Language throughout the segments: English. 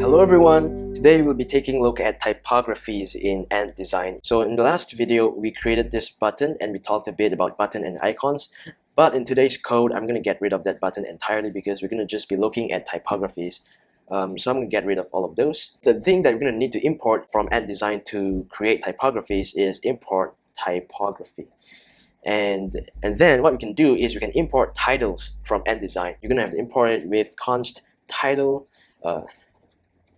Hello everyone! Today we'll be taking a look at typographies in Ant Design. So in the last video, we created this button and we talked a bit about button and icons. But in today's code, I'm going to get rid of that button entirely because we're going to just be looking at typographies. Um, so I'm going to get rid of all of those. The thing that we're going to need to import from Ant Design to create typographies is import typography. And, and then what we can do is we can import titles from Ant Design. You're going to have to import it with const title uh,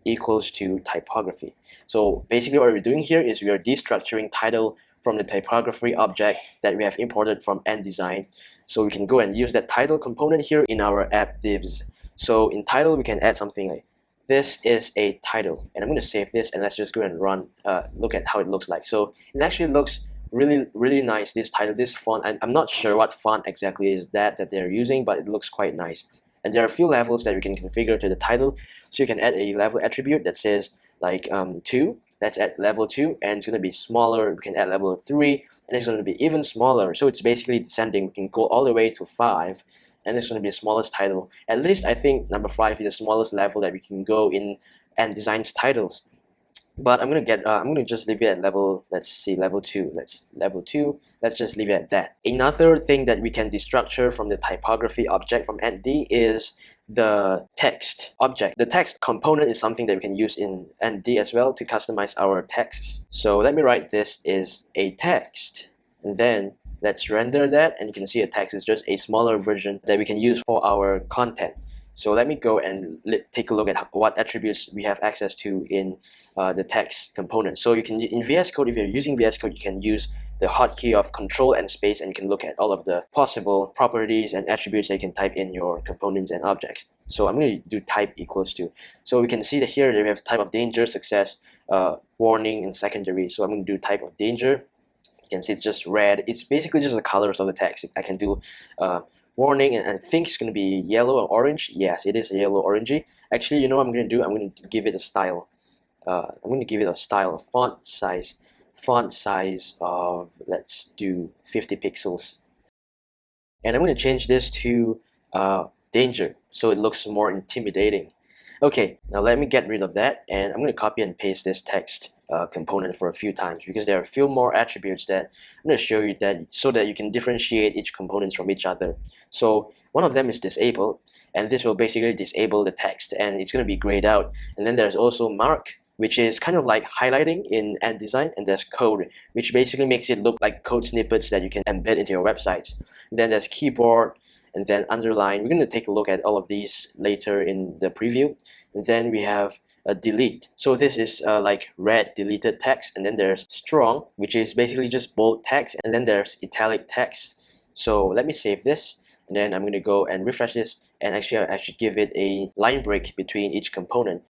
equals to typography. So basically what we're doing here is we are destructuring title from the typography object that we have imported from Ant Design. So we can go and use that title component here in our app divs. So in title we can add something like this is a title and I'm going to save this and let's just go and run uh, look at how it looks like. So it actually looks really really nice this title this font and I'm not sure what font exactly is that that they're using but it looks quite nice. And there are a few levels that we can configure to the title. So you can add a level attribute that says like um, 2 that's at level 2 and it's going to be smaller we can add level 3 and it's going to be even smaller. So it's basically descending we can go all the way to 5 and it's going to be the smallest title. At least I think number 5 is the smallest level that we can go in Ant Design's titles but I'm gonna get uh, I'm gonna just leave it at level let's see level 2 let's level 2 let's just leave it at that. Another thing that we can destructure from the typography object from antd is the text object. The text component is something that we can use in antd as well to customize our texts. So let me write this is a text and then let's render that and you can see a text is just a smaller version that we can use for our content so let me go and take a look at what attributes we have access to in uh, the text component. So you can in VS Code, if you're using VS Code, you can use the hotkey of Control and Space, and you can look at all of the possible properties and attributes that you can type in your components and objects. So I'm going to do type equals to. So we can see that here we have type of danger, success, uh, warning, and secondary. So I'm going to do type of danger. You can see it's just red. It's basically just the colors of the text. I can do uh, warning and I think it's going to be yellow or orange. Yes it is yellow orangey. Actually you know what I'm going to do? I'm going to give it a style uh, I'm going to give it a style of font size font size of let's do 50 pixels. And I'm going to change this to uh, danger so it looks more intimidating. Okay now let me get rid of that and I'm going to copy and paste this text uh, component for a few times because there are a few more attributes that I'm going to show you that so that you can differentiate each components from each other. So one of them is disabled and this will basically disable the text and it's going to be grayed out. And then there's also mark which is kind of like highlighting in Ant Design and there's code which basically makes it look like code snippets that you can embed into your websites. Then there's keyboard and then underline. We're going to take a look at all of these later in the preview. And then we have a delete. So this is uh, like red deleted text and then there's strong which is basically just bold text and then there's italic text. So let me save this and then I'm going to go and refresh this and actually I should give it a line break between each component.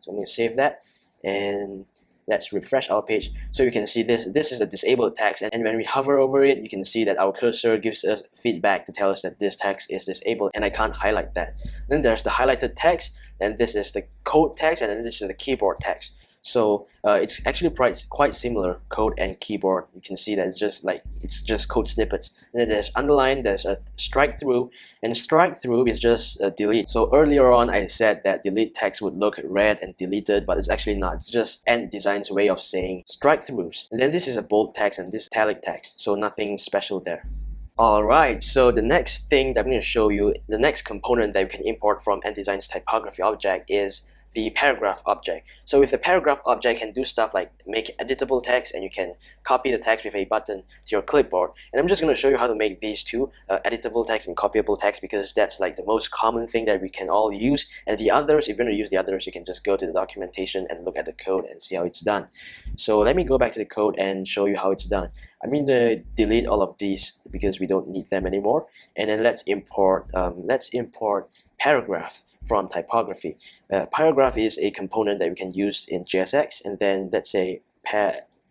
So I'm going to save that and let's refresh our page so you can see this. This is a disabled text and when we hover over it you can see that our cursor gives us feedback to tell us that this text is disabled and I can't highlight that. Then there's the highlighted text and this is the code text and then this is the keyboard text so uh, it's actually quite, quite similar code and keyboard. You can see that it's just like it's just code snippets. And then there's underline, there's a strike through, and strike through is just a delete. So earlier on I said that delete text would look red and deleted, but it's actually not. It's just Ant Design's way of saying strike throughs. And then this is a bold text and this italic text, so nothing special there. Alright, so the next thing that I'm going to show you, the next component that we can import from Ant Design's typography object is the paragraph object. So with the paragraph object can do stuff like make editable text and you can copy the text with a button to your clipboard. And I'm just going to show you how to make these two, uh, editable text and copyable text because that's like the most common thing that we can all use. And the others, if you're going to use the others, you can just go to the documentation and look at the code and see how it's done. So let me go back to the code and show you how it's done. I'm going to delete all of these because we don't need them anymore. And then let's import, um, let's import paragraph from typography. Uh, paragraph is a component that we can use in JSX and then let's say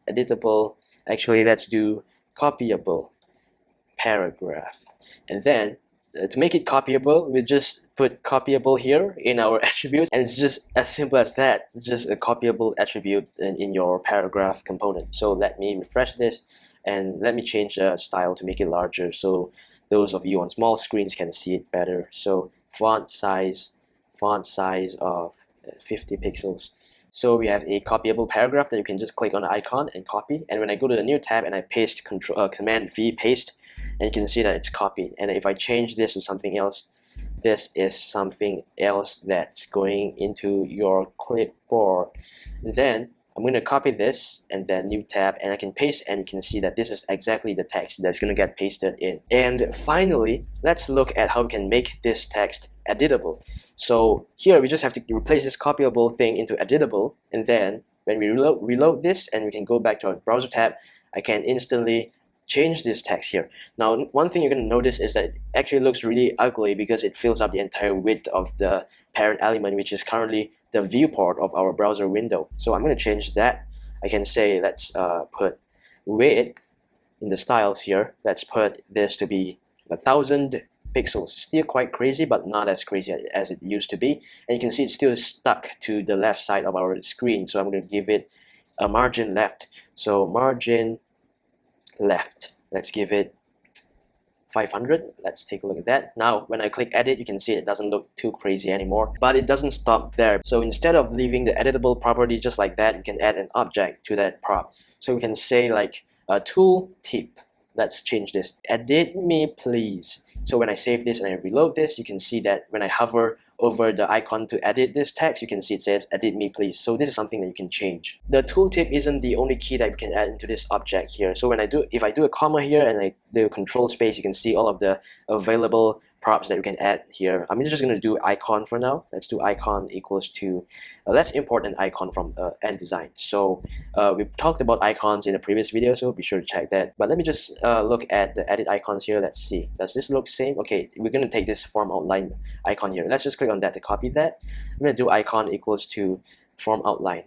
editable, actually let's do copyable paragraph. And then uh, to make it copyable, we just put copyable here in our attributes and it's just as simple as that. It's just a copyable attribute in, in your paragraph component. So let me refresh this and let me change the style to make it larger so those of you on small screens can see it better so font size font size of 50 pixels. So we have a copyable paragraph that you can just click on the icon and copy. And when I go to the new tab and I paste control uh, command V paste and you can see that it's copied. And if I change this to something else this is something else that's going into your clipboard. Then I'm going to copy this and then new tab and I can paste and you can see that this is exactly the text that's going to get pasted in. And finally, let's look at how we can make this text editable. So here we just have to replace this copyable thing into editable and then when we reload, reload this and we can go back to our browser tab, I can instantly change this text here. Now, one thing you're going to notice is that it actually looks really ugly because it fills up the entire width of the parent element, which is currently the viewport of our browser window. So I'm going to change that. I can say let's uh, put width in the styles here. Let's put this to be a thousand pixels. Still quite crazy, but not as crazy as it used to be. And you can see it's still stuck to the left side of our screen. So I'm going to give it a margin left. So margin left. Let's give it 500. Let's take a look at that. Now, when I click edit, you can see it doesn't look too crazy anymore, but it doesn't stop there. So instead of leaving the editable property just like that, you can add an object to that prop. So we can say like a tool tip. Let's change this. Edit me please. So when I save this and I reload this, you can see that when I hover over the icon to edit this text, you can see it says edit me please. So this is something that you can change. The tooltip isn't the only key that you can add into this object here. So when I do, if I do a comma here and I do control space, you can see all of the available props that we can add here. I'm just going to do icon for now. Let's do icon equals to, uh, let's import an icon from uh, Design. So uh, we talked about icons in the previous video, so be sure to check that. But let me just uh, look at the edit icons here. Let's see. Does this look same? Okay, we're going to take this form outline icon here. Let's just click on that to copy that. I'm going to do icon equals to form outline.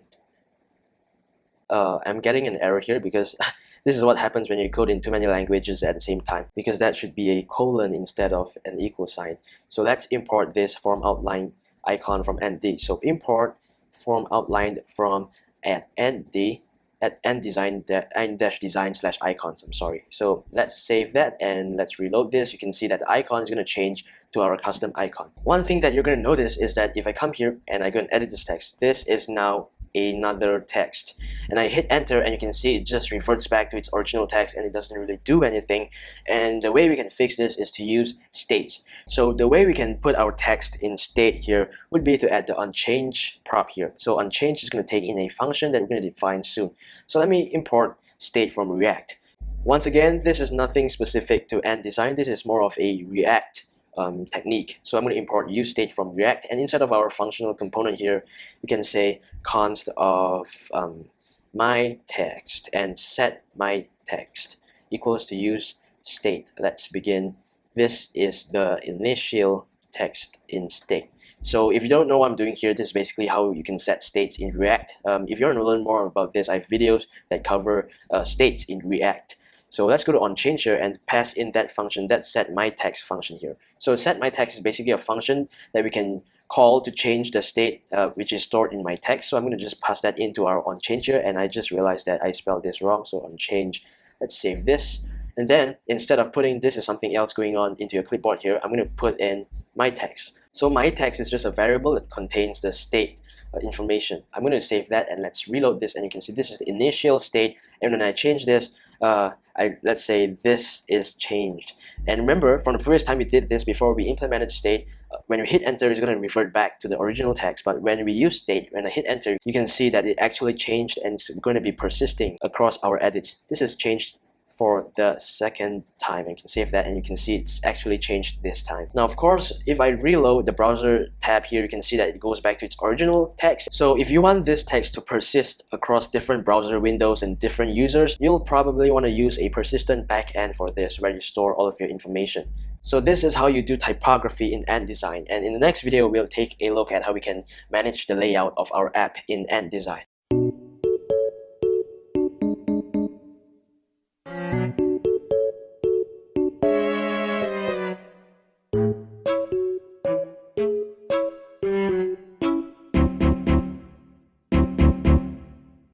Uh, I'm getting an error here because This is what happens when you code in too many languages at the same time because that should be a colon instead of an equal sign. So let's import this form outline icon from antd. So import form outlined from at ND at ant design ant dash design slash icons I'm sorry so let's save that and let's reload this you can see that the icon is going to change to our custom icon one thing that you're going to notice is that if I come here and I go and edit this text this is now another text. And I hit enter and you can see it just reverts back to its original text and it doesn't really do anything. And the way we can fix this is to use states. So the way we can put our text in state here would be to add the onChange prop here. So onChange is going to take in a function that we're going to define soon. So let me import state from react. Once again this is nothing specific to Ant Design. This is more of a react um, technique. So I'm going to import useState from React and inside of our functional component here, we can say const of um, my text and set my text equals to use state. Let's begin. This is the initial text in state. So if you don't know what I'm doing here, this is basically how you can set states in React. Um, if you want to learn more about this, I have videos that cover uh, states in React. So let's go to onChange here and pass in that function, that set my text function here. So set my text is basically a function that we can call to change the state uh, which is stored in my text. So I'm going to just pass that into our onChange here and I just realized that I spelled this wrong. So onChange, let's save this. And then instead of putting this is something else going on into your clipboard here, I'm going to put in my text. So my text is just a variable that contains the state uh, information. I'm going to save that and let's reload this and you can see this is the initial state and when I change this, uh, I, let's say this is changed. And remember, from the previous time we did this before we implemented state, uh, when we hit enter, it's going to revert back to the original text. But when we use state, when I hit enter, you can see that it actually changed and it's going to be persisting across our edits. This has changed for the second time. You can save that and you can see it's actually changed this time. Now, of course, if I reload the browser tab here, you can see that it goes back to its original text. So if you want this text to persist across different browser windows and different users, you'll probably want to use a persistent backend for this where you store all of your information. So this is how you do typography in Design. And in the next video, we'll take a look at how we can manage the layout of our app in Design.